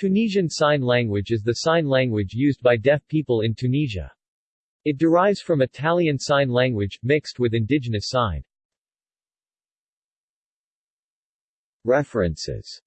Tunisian Sign Language is the sign language used by deaf people in Tunisia. It derives from Italian Sign Language, mixed with indigenous sign. References